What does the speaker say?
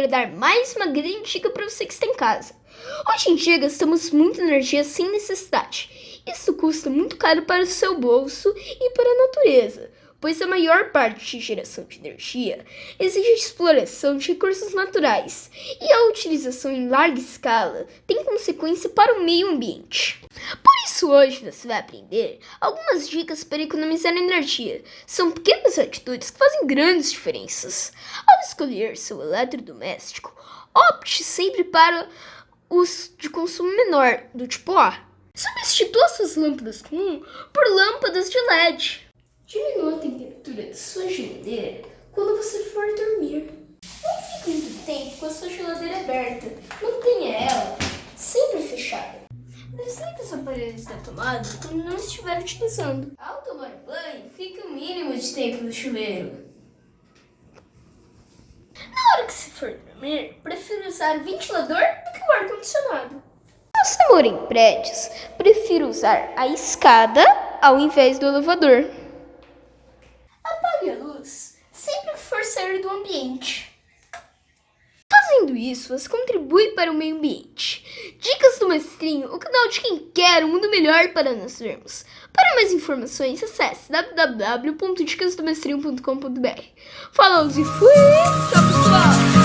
para dar mais uma grande dica para você que está em casa. Hoje em dia gastamos muita energia sem necessidade. Isso custa muito caro para o seu bolso e para a natureza, pois a maior parte de geração de energia exige a exploração de recursos naturais e a utilização em larga escala tem consequência para o meio ambiente. Por isso, hoje você vai aprender algumas dicas para economizar energia. São pequenas atitudes que fazem grandes diferenças. Ao escolher seu eletrodoméstico, opte sempre para os de consumo menor, do tipo A. Substitua suas lâmpadas comum por lâmpadas de LED. Diminua a temperatura da sua geladeira quando você for dormir. Não fique muito tempo com a sua geladeira aberta. Mantenha ela sempre fechada. Desligue os aparelhos da tomada quando não estiver utilizando. Ao tomar banho, fique o mínimo de tempo no chuveiro. Na hora que se for dormir, prefiro usar o ventilador do que o ar-condicionado. Se você mora em prédios, prefiro usar a escada ao invés do elevador. Apague a luz sempre que for sair do ambiente. Isso, você contribui para o meio ambiente. Dicas do Mestrinho, o canal de quem quer um mundo melhor para nós vermos. Para mais informações, acesse www.dicasdomestrinho.com.br. Falou e fui! Tchau, pessoal!